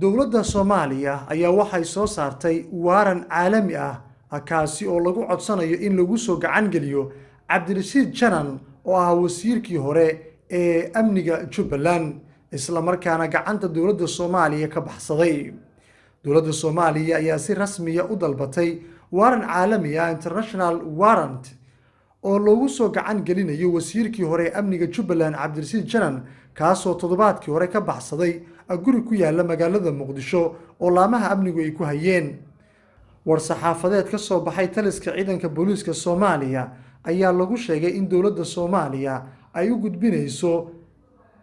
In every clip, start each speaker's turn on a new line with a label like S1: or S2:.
S1: dowladda soomaaliya ayaa waxay soo saartay waaran caalami ah kaasi oo lagu codsanayo in lagu soo gacan geliyo cabdirashiid janan oo ah wasiirkii hore ee amniga jubbaland isla markaana gacanta dowladda soomaaliya ka baxsaday. Dowladda soomaaliya ayaa si rasmiya u dalbatay waaran caalami ah international warrant oo loogu soo gacan gelinayo wasiirkii hore ee amniga jubbaland cabdirashiid janan kaasoo toddobaadkii hore ka baxsaday guri ku yaalla magaalada muqdisho oo laamaha amnigu ay ku hayeen. War-saxaafadeed ka soo baxay taliska ciidanka booliiska soomaaliya ayaa lagu sheegay in dowladda soomaaliya ay u gudbinayso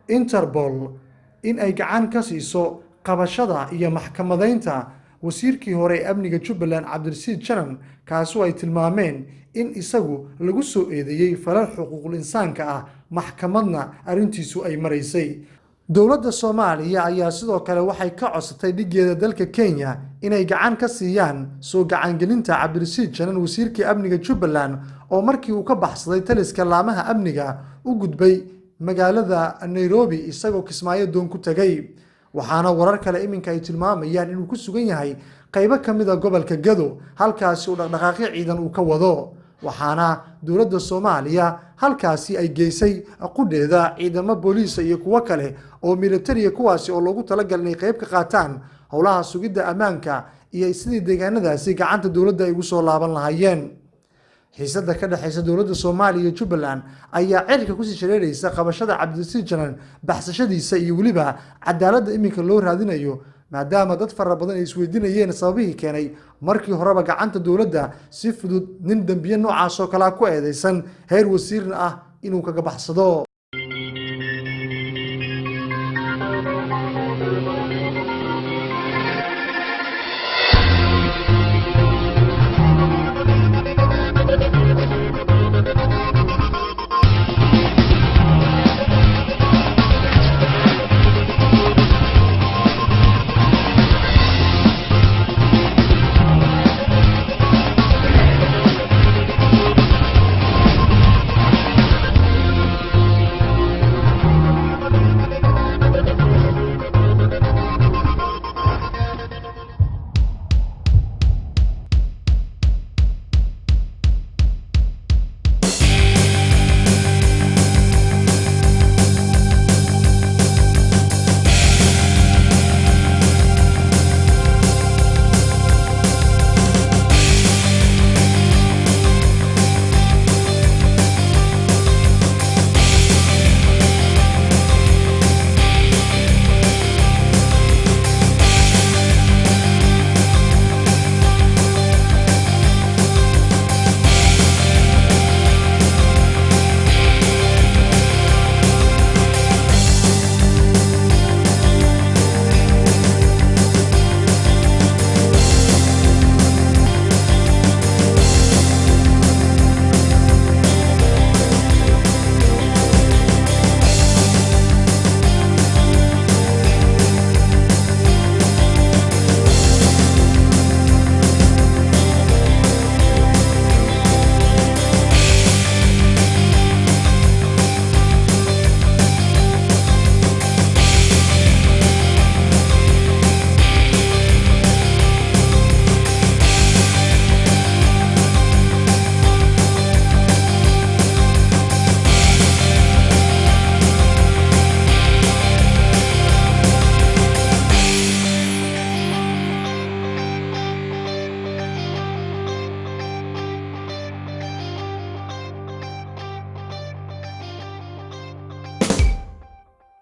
S1: interbol in ay gacan ka siiso qabashada iyo maxkamadaynta. Wasiirkii hore ee amniga jubbaland cabdirashiid janan kaasu ay tilmaameen in isagu lagu soo eedeeyey falal xuquuqul insaanka ah maxkamadna arrintiisu ay maraysay dowladda soomaaliya ayaa sidoo kale waxay ka codsatay dhigeeda dalka kenya inay gacan ka siiyaan soo gacangelinta cabdirashiid janan wasiirkii amniga jubbaland oo markii uu ka baxsaday taliska laamaha amniga u gudbay magaalada nairobi isagoo kismaayo doon ku tegay. Waxaana warar kale iminka ay tilmaamayaan inuu ku sugan yahay qaybo ka mid a gobolka gado halkaasi uu dhaqdhaqaaqyo ciidan uu ka wado waxaana dowladda soomaaliya halkaasi ay geysay qudheeda ciidamo booliisa iyo kuwo kale oo militariya kuwaasi oo loogu talagal inay qayb ka qaataan howlaha sugidda ammaanka iyo sidii deegaanadaasi gacanta dowladda ay ugu soo laaban lahaayeen. Xiisada ka dhexaysa dowladda soomaaliya iyo jubbaland ayaa cirka ku sii shareeraysa qabashada cabdirasiid janan baxsashadiisa iyo weliba cadaaladda iminka loo raadinayo maadaama dad fara badan ay isweydiinayeen sababihii keenay markii horeba gacanta dowladda si fudud nin dembiye noocaas oo kalea ku eedeysan heer wasiirna ah inuu kaga baxsado